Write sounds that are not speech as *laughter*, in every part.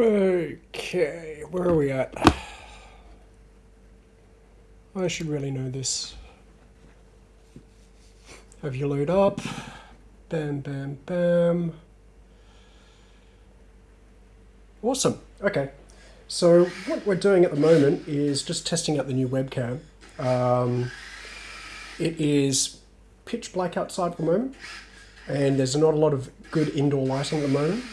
Okay, where are we at? I should really know this. Have you load up? Bam, bam, bam. Awesome. Okay. So what we're doing at the moment is just testing out the new webcam. Um, it is pitch black outside at the moment, and there's not a lot of good indoor lighting at the moment.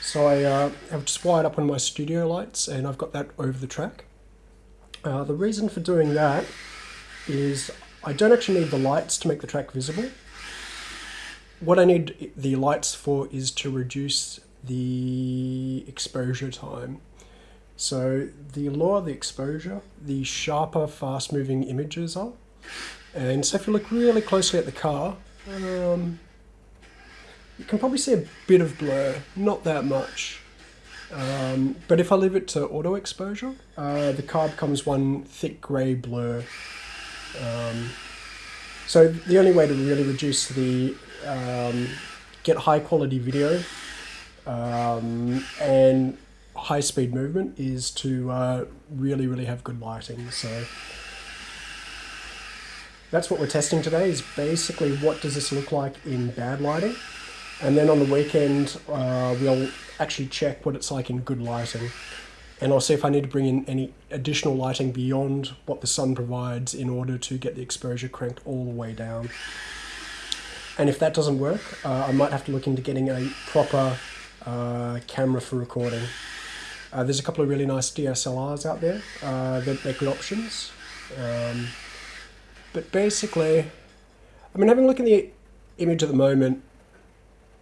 So I uh, have just wired up one of my studio lights, and I've got that over the track. Uh, the reason for doing that is I don't actually need the lights to make the track visible. What I need the lights for is to reduce the exposure time. So the lower the exposure, the sharper fast moving images are. And so if you look really closely at the car, um, you can probably see a bit of blur, not that much. Um, but if I leave it to auto exposure, uh, the car becomes one thick grey blur. Um, so the only way to really reduce the, um, get high quality video um, and high speed movement is to uh, really, really have good lighting. So that's what we're testing today is basically what does this look like in bad lighting. And then on the weekend, uh, we'll actually check what it's like in good lighting. And I'll see if I need to bring in any additional lighting beyond what the sun provides in order to get the exposure cranked all the way down. And if that doesn't work, uh, I might have to look into getting a proper uh, camera for recording. Uh, there's a couple of really nice DSLRs out there uh, that make good options. Um, but basically, I mean, having a look at the image at the moment,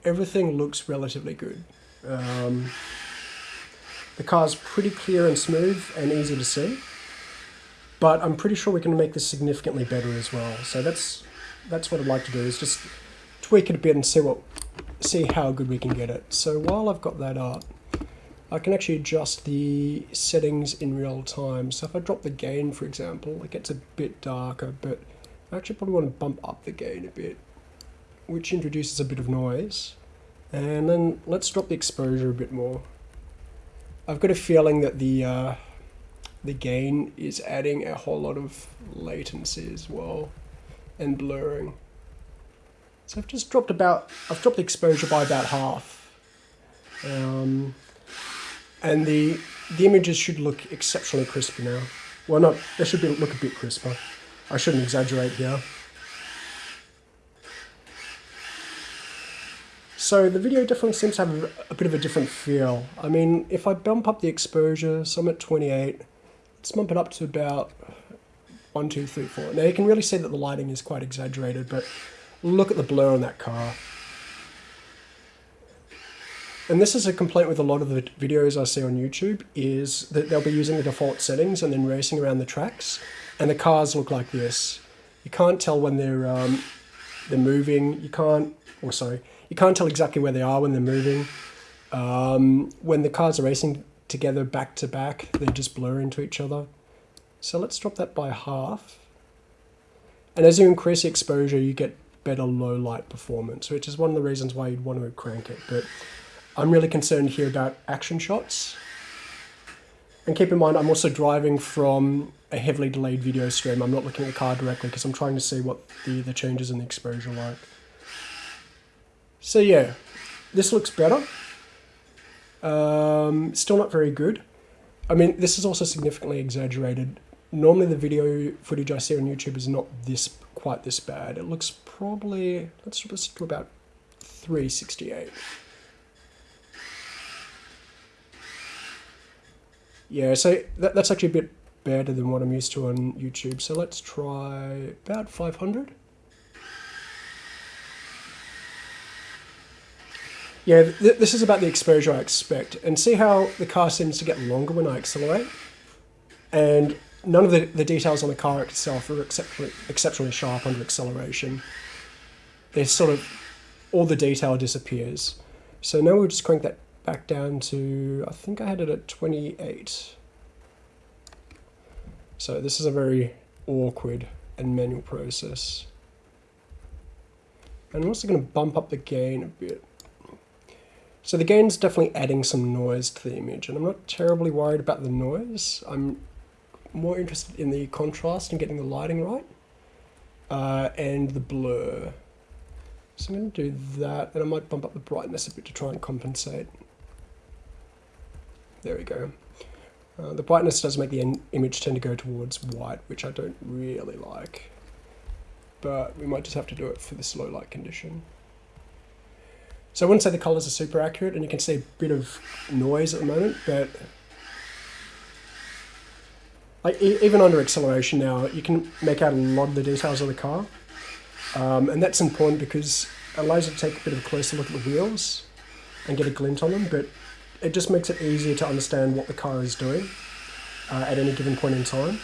everything looks relatively good. Um, the car's pretty clear and smooth and easy to see, but I'm pretty sure we can make this significantly better as well. So that's that's what I'd like to do is just tweak it a bit and see what see how good we can get it. So while I've got that up, I can actually adjust the settings in real time. So if I drop the gain, for example, it gets a bit darker, but I actually probably want to bump up the gain a bit, which introduces a bit of noise. And then let's drop the exposure a bit more. I've got a feeling that the uh, the gain is adding a whole lot of latency as well and blurring. So I've just dropped about, I've dropped the exposure by about half. Um, and the, the images should look exceptionally crisp now. Well, not, they should be, look a bit crisper. I shouldn't exaggerate here. So the video definitely seems to have a, a, bit of a different feel. I mean, if I bump up the exposure, so I'm at 28, let's bump it up to about 1, 2, 3, 4. Now you can really see that the lighting is quite exaggerated, but look at the blur on that car. And this is a complaint with a lot of the videos I see on YouTube, is that they'll be using the default settings and then racing around the tracks, and the cars look like this. You can't tell when they're, um, they're moving, you can't, or sorry, you can't tell exactly where they are when they're moving. Um, when the cars are racing together back to back, they just blur into each other. So let's drop that by half. And as you increase the exposure, you get better low light performance, which is one of the reasons why you'd want to crank it. But I'm really concerned here about action shots. And keep in mind, I'm also driving from a heavily delayed video stream. I'm not looking at the car directly because I'm trying to see what the, the changes in the exposure like. So yeah, this looks better. Um, still not very good. I mean, this is also significantly exaggerated. Normally the video footage I see on YouTube is not this quite this bad. It looks probably, let's just do about 368. Yeah, so that, that's actually a bit better than what I'm used to on YouTube. So let's try about 500. Yeah, th this is about the exposure I expect. And see how the car seems to get longer when I accelerate? And none of the, the details on the car itself are exceptionally, exceptionally sharp under acceleration. There's sort of, all the detail disappears. So now we'll just crank that back down to, I think I had it at 28. So this is a very awkward and manual process. And I'm also going to bump up the gain a bit. So the gain's definitely adding some noise to the image, and I'm not terribly worried about the noise. I'm more interested in the contrast and getting the lighting right, uh, and the blur. So I'm going to do that, and I might bump up the brightness a bit to try and compensate. There we go. Uh, the brightness does make the image tend to go towards white, which I don't really like. But we might just have to do it for this low light condition. So I wouldn't say the colors are super accurate, and you can see a bit of noise at the moment, but like even under acceleration now, you can make out a lot of the details of the car. Um, and that's important because it allows you to take a bit of a closer look at the wheels and get a glint on them, but it just makes it easier to understand what the car is doing uh, at any given point in time.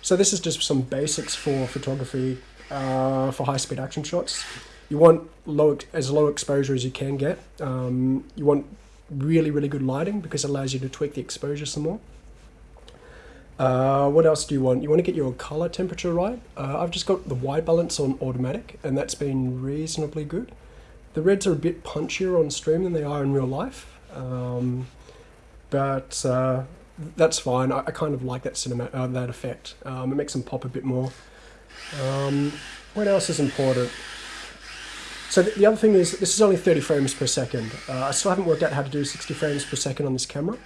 So this is just some basics for photography uh, for high-speed action shots. You want low as low exposure as you can get. Um, you want really, really good lighting because it allows you to tweak the exposure some more. Uh, what else do you want? You want to get your color temperature right. Uh, I've just got the white balance on automatic and that's been reasonably good. The reds are a bit punchier on stream than they are in real life, um, but uh, that's fine. I, I, kind of like that cinema uh, that effect. Um, it makes them pop a bit more. Um, what else is important? So the, the, other thing is this is only 30 frames per second. Uh, I still haven't worked out how to do 60 frames per second on this camera.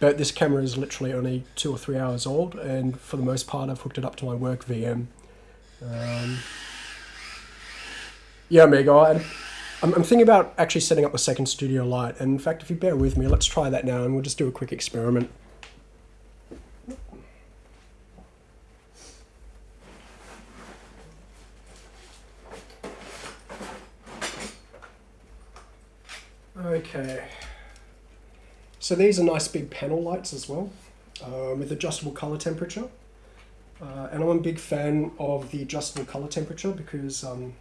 But this camera is literally only two or three hours old, and for the most part, I've hooked it up to my work VM. Um, yeah, Amigo, I, I'm, I'm thinking about actually setting up a second studio light. And in fact, if you bear with me, let's try that now, and we'll just do a quick experiment. Okay. So these are nice big panel lights as well, uh, with adjustable color temperature. Uh, and I'm a big fan of the adjustable color temperature because um,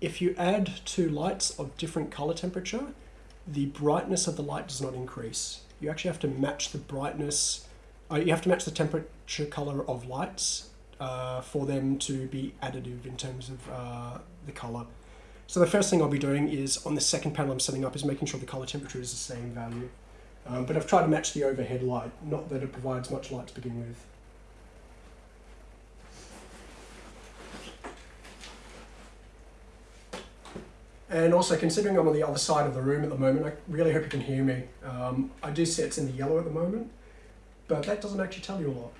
if you add two lights of different color temperature, the brightness of the light does not increase. You actually have to match the brightness, uh, you have to match the temperature color of lights uh, for them to be additive in terms of uh, the color. So the first thing I'll be doing is on the second panel I'm setting up is making sure the color temperature is the same value. Um, but I've tried to match the overhead light, not that it provides much light to begin with. And also, considering I'm on the other side of the room at the moment, I really hope you can hear me. Um, I do see it's in the yellow at the moment, but that doesn't actually tell you a lot.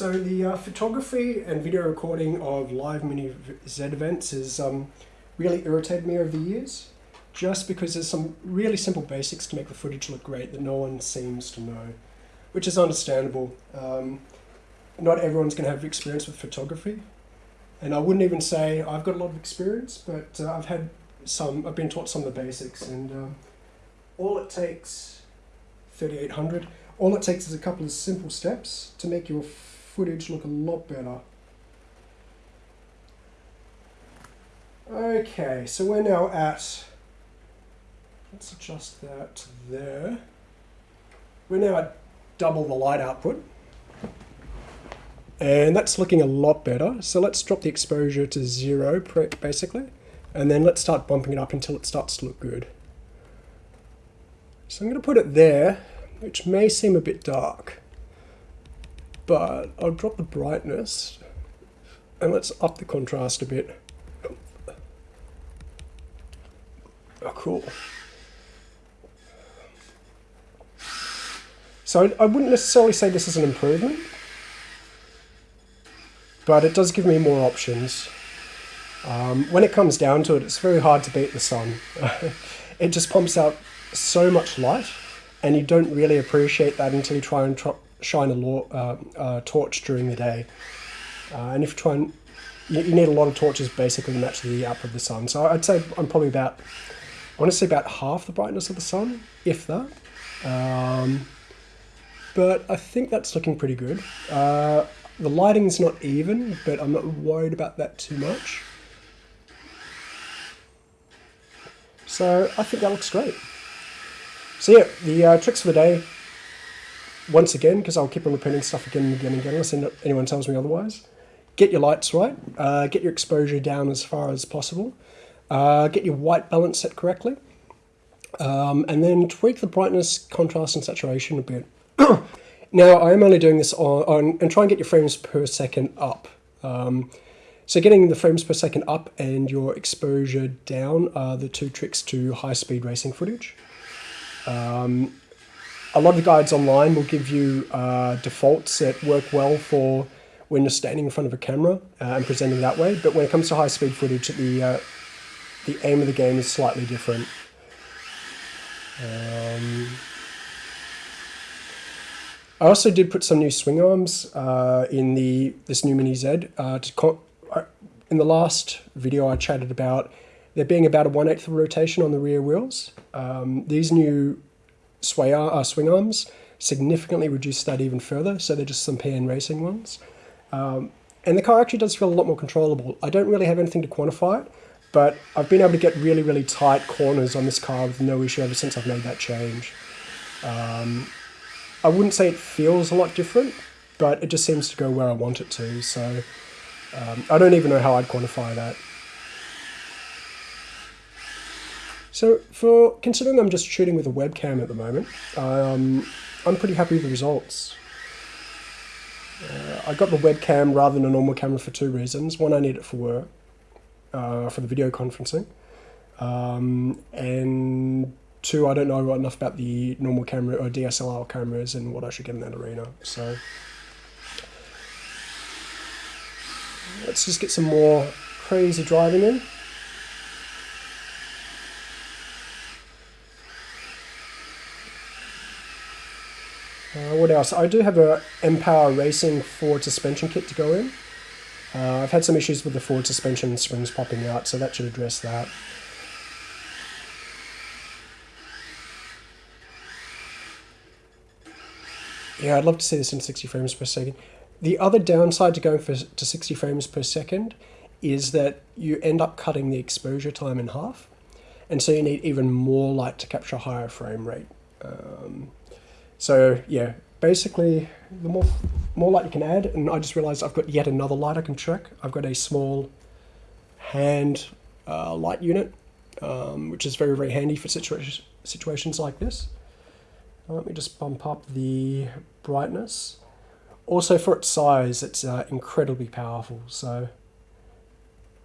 So the uh, photography and video recording of live mini Z events has um, really irritated me over the years, just because there's some really simple basics to make the footage look great that no one seems to know, which is understandable. Um, not everyone's going to have experience with photography, and I wouldn't even say I've got a lot of experience, but uh, I've had some. I've been taught some of the basics, and um, all it takes, 3800. All it takes is a couple of simple steps to make your footage look a lot better. Okay, so we're now at, let's adjust that there. We're now at double the light output. And that's looking a lot better. So let's drop the exposure to zero, basically. And then let's start bumping it up until it starts to look good. So I'm going to put it there, which may seem a bit dark but I'll drop the brightness and let's up the contrast a bit. Oh, cool. So I wouldn't necessarily say this is an improvement, but it does give me more options. Um, when it comes down to it, it's very hard to beat the sun. *laughs* it just pumps out so much light, and you don't really appreciate that until you try and shine a law, uh, uh, torch during the day. Uh, and if you try and, you, you, need a lot of torches basically to match the output of the sun. So I'd say I'm probably about, I want to say about half the brightness of the sun, if that. Um, but I think that's looking pretty good. Uh, the lighting's not even, but I'm not worried about that too much. So I think that looks great. So yeah, the uh, tricks for the day, once again, because I'll keep on repeating stuff again and again and again unless anyone tells me otherwise. Get your lights right, uh, get your exposure down as far as possible, uh, get your white balance set correctly, um, and then tweak the brightness, contrast, and saturation a bit. *clears throat* now, I am only doing this on, on, and try and get your frames per second up. Um, so getting the frames per second up and your exposure down are the two tricks to high-speed racing footage. Um, a lot of the guides online will give you uh, defaults that work well for when you're standing in front of a camera uh, and presenting that way, but when it comes to high-speed footage, the, uh, the aim of the game is slightly different. Um, I also did put some new swing arms uh, in the this new Mini Z. Uh, uh, in the last video, I chatted about there being about a one eighth of rotation on the rear wheels. Um, these new sway uh, swing arms significantly reduce that even further, so they're just some PN Racing ones. Um, and the car actually does feel a lot more controllable. I don't really have anything to quantify it, but I've been able to get really, really tight corners on this car with no issue ever since I've made that change. Um, I wouldn't say it feels a lot different, but it just seems to go where I want it to. So um, I don't even know how I'd quantify that. So for considering I'm just shooting with a webcam at the moment, um, I'm pretty happy with the results. Uh, I got the webcam rather than a normal camera for two reasons. One, I need it for work, uh, for the video conferencing. Um, and two, I don't know enough about the normal camera or DSLR cameras and what I should get in that arena. So let's just get some more crazy driving in. Uh, what else? I do have a mPower Racing forward suspension kit to go in. Uh, I've had some issues with the forward suspension springs popping out, so that should address that. Yeah, I'd love to see this in 60 frames per second. The other downside to going for, to 60 frames per second is that you end up cutting the exposure time in half. And so you need even more light to capture a higher frame rate. Um, so yeah, basically the more, more light you can add, and I just realized I've got yet another light I can check. I've got a small hand uh, light unit, um, which is very, very handy for situa situations like this. Let me just bump up the brightness. Also for its size, it's uh, incredibly powerful. So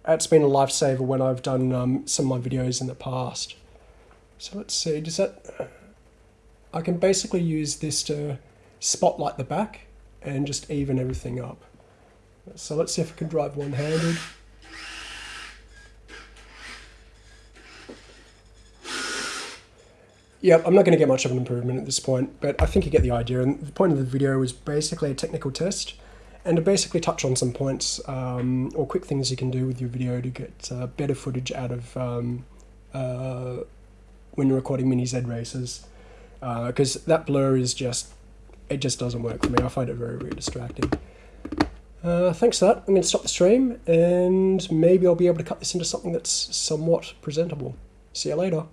that's been a lifesaver when I've done um, some of my videos in the past. So let's see, does that... I can basically use this to spotlight the back and just even everything up. So let's see if I can drive one-handed. Yeah, I'm not going to get much of an improvement at this point, but I think you get the idea. And the point of the video is basically a technical test and to basically touch on some points um, or quick things you can do with your video to get uh, better footage out of um, uh, when you're recording mini Z races. Because uh, that blur is just, it just doesn't work for me. I find it very, very distracting. Uh, thanks for that. I'm going to stop the stream and maybe I'll be able to cut this into something that's somewhat presentable. See you later.